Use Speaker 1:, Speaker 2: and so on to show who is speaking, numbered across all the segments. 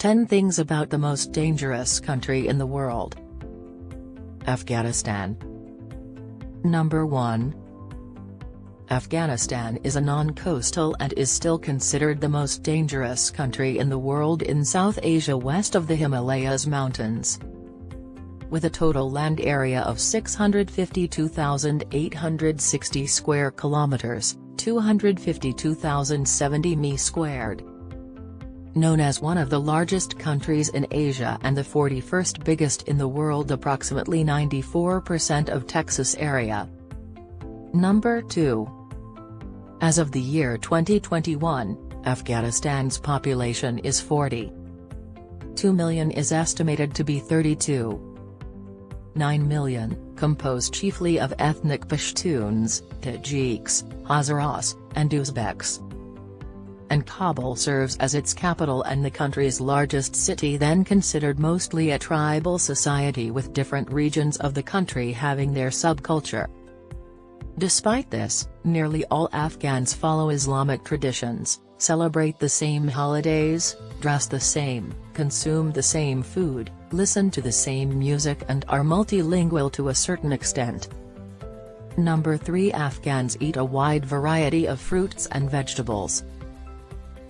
Speaker 1: 10 Things About the Most Dangerous Country in the World. Afghanistan. Number 1 Afghanistan is a non-coastal and is still considered the most dangerous country in the world in South Asia west of the Himalayas mountains. With a total land area of 652,860 square kilometers, 252,070 mi squared, known as one of the largest countries in Asia and the 41st biggest in the world approximately 94% of Texas area. Number 2. As of the year 2021, Afghanistan's population is 40. 2 million is estimated to be 32. 9 million, composed chiefly of ethnic Pashtuns, Tajiks, Hazaras, and Uzbeks and Kabul serves as its capital and the country's largest city then considered mostly a tribal society with different regions of the country having their subculture. Despite this, nearly all Afghans follow Islamic traditions, celebrate the same holidays, dress the same, consume the same food, listen to the same music and are multilingual to a certain extent. Number 3 Afghans eat a wide variety of fruits and vegetables,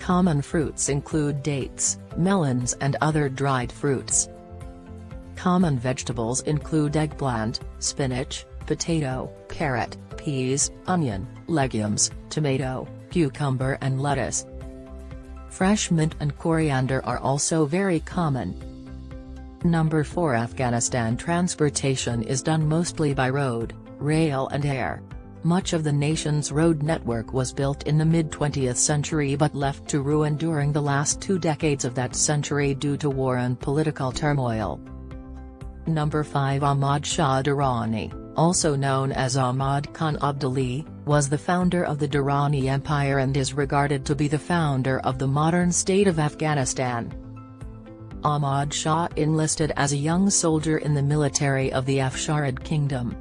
Speaker 1: Common fruits include dates, melons and other dried fruits. Common vegetables include eggplant, spinach, potato, carrot, peas, onion, legumes, tomato, cucumber and lettuce. Fresh mint and coriander are also very common. Number 4 Afghanistan transportation is done mostly by road, rail and air. Much of the nation's road network was built in the mid-20th century but left to ruin during the last two decades of that century due to war and political turmoil. Number 5 Ahmad Shah Durrani, also known as Ahmad Khan Abdali, was the founder of the Durrani Empire and is regarded to be the founder of the modern state of Afghanistan. Ahmad Shah enlisted as a young soldier in the military of the Afsharid Kingdom.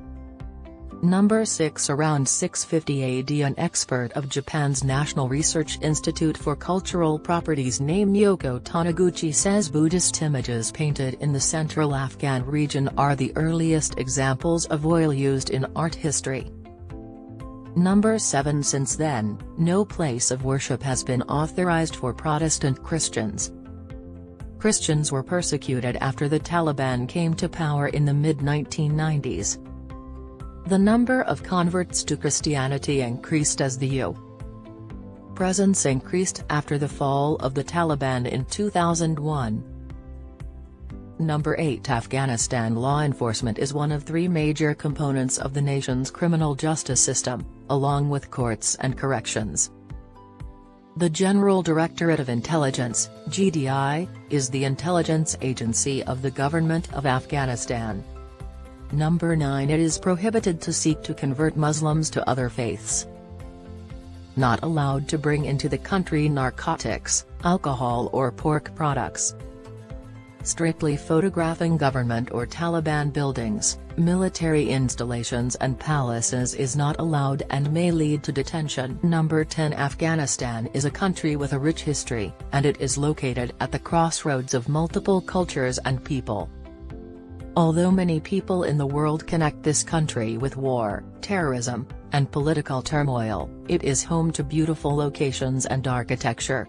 Speaker 1: Number 6 Around 650 AD an expert of Japan's National Research Institute for Cultural Properties named Yoko Taniguchi says Buddhist images painted in the central Afghan region are the earliest examples of oil used in art history. Number 7 Since then, no place of worship has been authorized for Protestant Christians. Christians were persecuted after the Taliban came to power in the mid-1990s. The number of converts to Christianity increased as the U. presence increased after the fall of the Taliban in 2001. Number 8 Afghanistan law enforcement is one of three major components of the nation's criminal justice system, along with courts and corrections. The General Directorate of Intelligence, GDI, is the intelligence agency of the Government of Afghanistan. Number 9 It is prohibited to seek to convert Muslims to other faiths. Not allowed to bring into the country narcotics, alcohol or pork products. Strictly photographing government or Taliban buildings, military installations and palaces is not allowed and may lead to detention. Number 10 Afghanistan is a country with a rich history, and it is located at the crossroads of multiple cultures and people. Although many people in the world connect this country with war, terrorism, and political turmoil, it is home to beautiful locations and architecture.